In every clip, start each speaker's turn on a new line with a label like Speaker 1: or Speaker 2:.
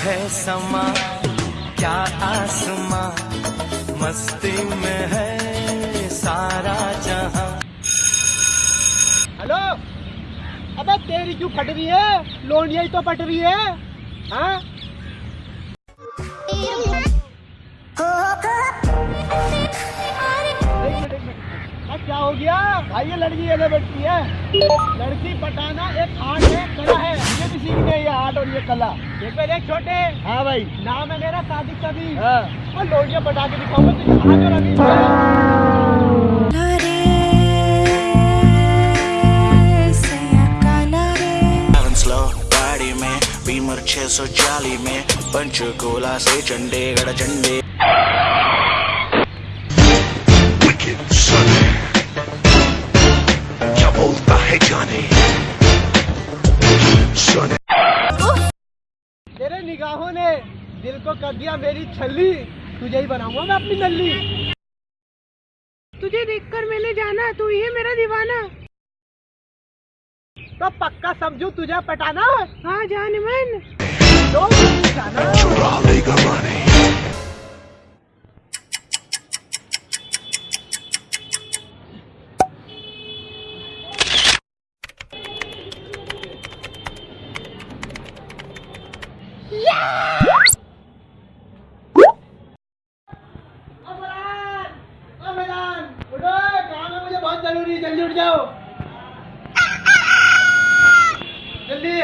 Speaker 1: है समा, क्या आसमा, मस्ती में है सारा जहाँ।
Speaker 2: हेलो? अबे तेरी क्यों फट रही है? लोनिया ही तो फट रही है हाँ? हो गया। भाई ये लड़की ये बैठती है। लड़की पटाना एक आर्ट है कला है। मुझे भी सीखनी है ये आर्ट और ये कला। एक बार छोटे। हाँ भाई। नाम है मेरा सादिक सभी हाँ। और लोनिया पटा के दिखाऊँगा तुझे। आकर अभी?
Speaker 3: Having slow गाड़ी में बीमर 640 में पंचकूला से चंडीगढ़ चंडी
Speaker 2: को कर दिया मेरी छल्ली। तुझे ही बनाऊँगा मैं अपनी नल्ली।
Speaker 4: तुझे देखकर मैंने जाना तू ही है मेरा दीवाना।
Speaker 2: तो पक्का समझू तुझे पटाना?
Speaker 4: हाँ जान मन।
Speaker 2: तो जाना
Speaker 5: चुरा लेगा माने
Speaker 2: अमरान अमरान उठो काम है मुझे है जल्दी उठ जाओ। जल्दी।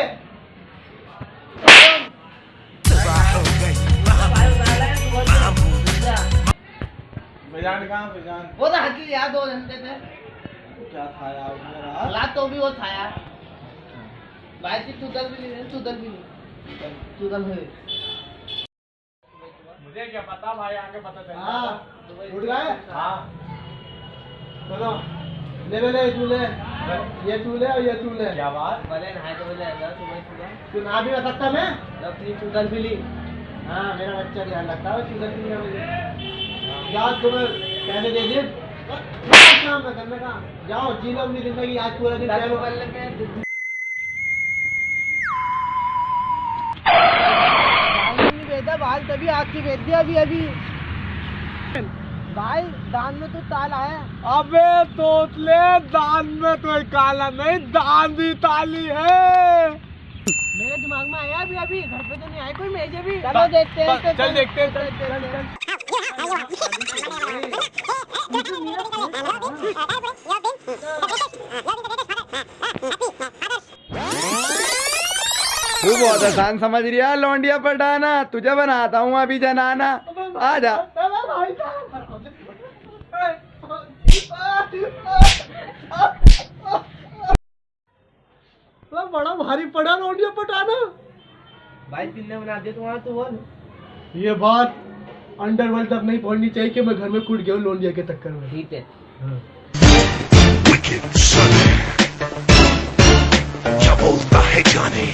Speaker 6: वो तो हकी यार दो घंटे थे
Speaker 2: क्या खाया उसने
Speaker 6: रात? तो भी वो था यार भाई की चुदल भी नहीं चुदल भी नहीं। चुदल हुए
Speaker 2: हाँ। उठ गए? हाँ। सुनो ले ले ले तू ले ये तू ले और ये तू ले क्या बात?
Speaker 6: भले नहाए तो बोले अंदर सुबह सुबह
Speaker 2: तू ना भी रह सकता मैं?
Speaker 6: अपनी चुदल भी ली
Speaker 2: हाँ मेरा बच्चा ध्यान रखता है चूजा की ना मुझे याद तुम्हें कहने दे दिए। काम में करने का जाओ जी लो अपनी ज़िंदगी आज पूरा दिन।
Speaker 6: मोबाइल बाल बाल तभी आग की बेच दिया अभी अभी। भाई दान में तो ताला आया।
Speaker 2: अबे तोतले दान में तो काला नहीं दान भी ताली है।
Speaker 6: मेरे दिमाग में आया अभी अभी। घर पे तो नहीं आया कोई मेजे भी। चलो देखते हैं
Speaker 2: चल देखते हैं चल चल चल
Speaker 7: तू बहुत आसान समझ रिया लौंडिया पटाना तुझे बनाता हूँ अभी जनाना। आ
Speaker 2: बड़ा भारी पड़ा रोटिया पटाना।
Speaker 6: भाई तिन्ने बना दे तुम्हारा तो बोल।
Speaker 2: ये बात अंडरवर्ल्ड तक नहीं पहुंचनी चाहिए कि मैं घर में कूट गया हूँ लोन के टक्कर में।
Speaker 6: ठीक है।
Speaker 5: हाँ। बोलता है जाने?